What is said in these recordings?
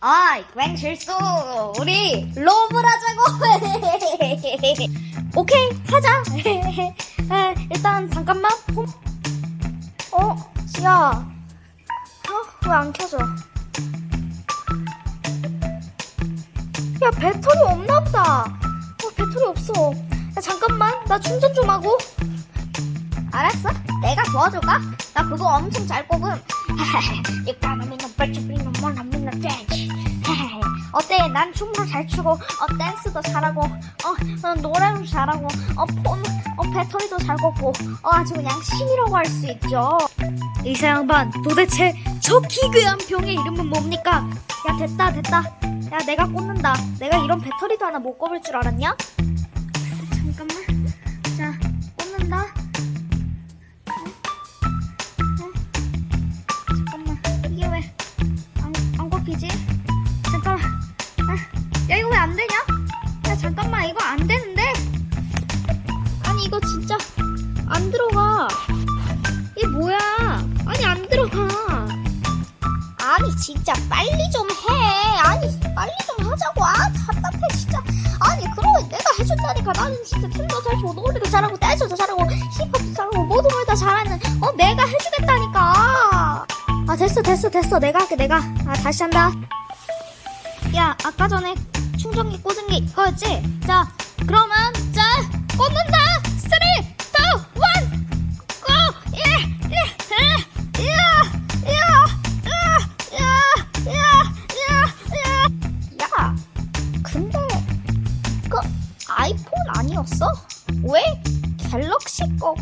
아이, 괭 실수. 우리 로브를 하자고. 오케이, 하자. 에, 일단 잠깐만. 홈- 어, 야. 어, 왜 안 켜져? 야, 배터리 없나 보다. 어, 배터리 없어. 야, 잠깐만. 나 충전 좀 하고. 알았어. 내가 도와줄까? 나 그거 엄청 잘 꼽음. You gotta be no dance. 어때? 난 춤도 잘 추고, 어, 댄스도 잘하고, 어, 어, 노래도 잘하고, 어, 폰, 어, 배터리도 잘 꼽고, 어, 아주 그냥 신이라고 할 수 있죠. 이사 양반, 도대체 저 기괴한 병의 이름은 뭡니까? 야, 됐다, 됐다. 야, 내가 꽂는다. 내가 이런 배터리도 하나 못 꼽을 줄 알았냐? 이거 진짜 안 들어가. 이게 뭐야? 아니 안 들어가. 아니 진짜 빨리 좀 해. 아니 빨리 좀 하자고. 아 답답해 진짜. 아니 그러면 내가 해준다니까. 나는 진짜 춤도 잘 추고 노래도 잘하고 댄스도 잘하고 힙합도 잘하고 모든 걸 다 잘하는 어 내가 해주겠다니까. 아 됐어 됐어 됐어. 내가 할게 내가. 아 다시 한다. 야 아까 전에 충전기 꽂은 게 이거였지? 자 그러면 자 꽂는다 갤럭시 거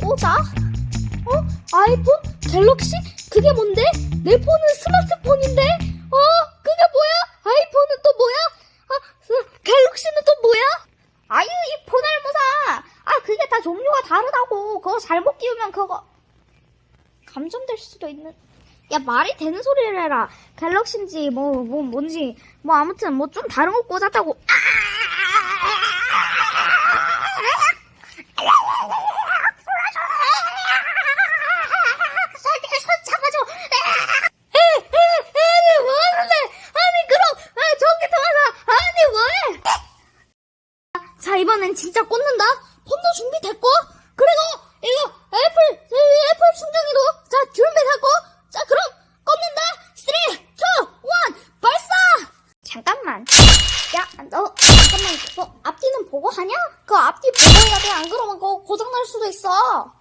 꽂아? 어? 아이폰? 갤럭시? 그게 뭔데? 내 폰은 스마트폰인데? 어? 그게 뭐야? 아이폰은 또 뭐야? 아, 그, 갤럭시는 또 뭐야? 아유, 이 포날무사! 아, 그게 다 종류가 다르다고. 그거 잘못 끼우면 그거. 감전될 수도 있는. 야, 말이 되는 소리를 해라. 갤럭시인지, 뭐, 뭐, 뭔지, 뭐, 아무튼, 뭐, 좀 다른 거 꽂았다고. 손 잡아줘. 아니, 뭐 하는데? 아니, 그럼, 아, 전기 통화사. 아니, 뭐해? 자, 이번엔 진짜 꽂는다. 폰도 준비됐고, 그리고 이거 애플, 이 애플 충전기도 자, 준비됐고, 자, 그럼 꽂는다. 3, 2, 1, 발사! 잠깐만. 야, 너, 잠깐만, 그거 앞뒤는 보고 하냐? 그 앞뒤 보고 해야 돼. 안 그러면 그거 고장날 수도 있어.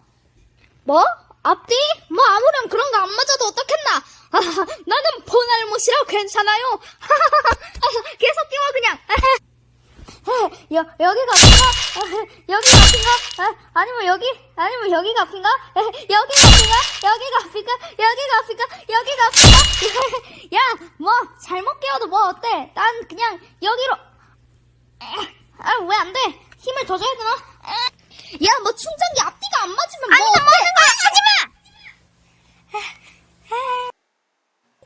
뭐? 앞뒤? 뭐 아무렴 그런 거 안 맞아도 어떻겠나? 아, 나는 보날못이라 괜찮아요. 계속 끼워 그냥. 여, 여기가 아픈가? 여기가 아픈가? 아, 아니면 여기? 아니면 여기가 아픈가? 여기가 아픈가? 여기가 아픈가? 여기가 아픈가? 여기가 아픈가? 야, 뭐 잘못 끼워도 뭐 어때? 난 그냥 여기로. 아, 왜 안 돼? 힘을 더 줘야 되나? 야, 뭐 충전기 앞뒤가 안 맞으면 뭐 어때? 하지 마!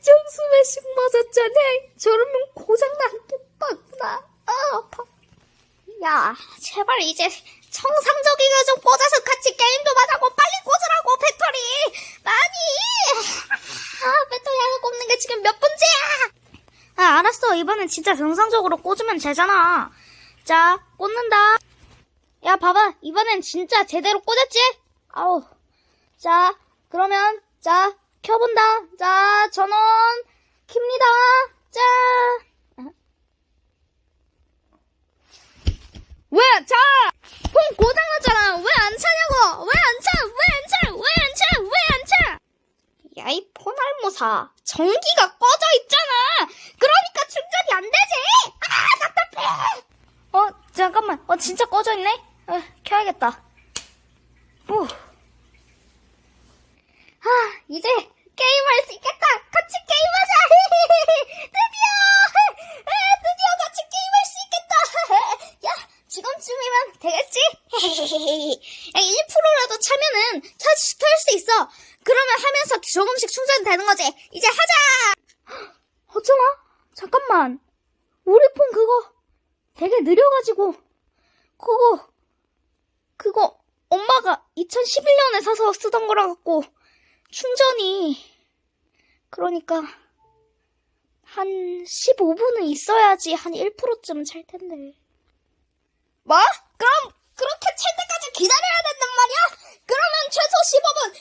정수매식 맞았잖아. 저러면 고장난 똑같구나. 아, 아파. 야, 제발 이제 정상적이게 좀 꽂아서 같이 게임 좀 하자고. 빨리 꽂으라고, 배터리. 많이. 아, 배터리 하나 꼽는 게 지금 몇 번째야? 아, 알았어. 이번엔 진짜 정상적으로 꽂으면 되잖아. 자, 꽂는다. 야, 봐봐. 이번엔 진짜 제대로 꽂았지? 아우. 자, 그러면, 자, 켜본다. 자, 전원, 킵니다. 자. 왜, 자! 폰 고장났잖아. 왜 안 차냐고! 왜 안 차! 왜 안 차! 왜 안 차! 왜 안 차! 야, 이 폰알모사. 전기가 꺼져 있잖아! 그러니까 충전이 안 되지! 아, 답답해! 어, 잠깐만. 어, 진짜 꺼져 있네? 어, 켜야겠다. 오. 아, 이제 게임할 수 있겠다. 같이 게임하자. 드디어, 아, 드디어 같이 게임할 수 있겠다. 야, 지금쯤이면 되겠지? 야, 1%라도 차면은 켤 수 있어. 그러면 하면서 조금씩 충전되는 거지. 이제 하자. 어쩌나? 잠깐만. 우리 폰 그거 되게 느려가지고 그거 그거 엄마가 2011년에 사서 쓰던 거라 갖고 충전이 그러니까 한 15분은 있어야지 한 1%쯤은 찰 텐데. 뭐? 그럼 그렇게 찰 때까지 기다려 Come on,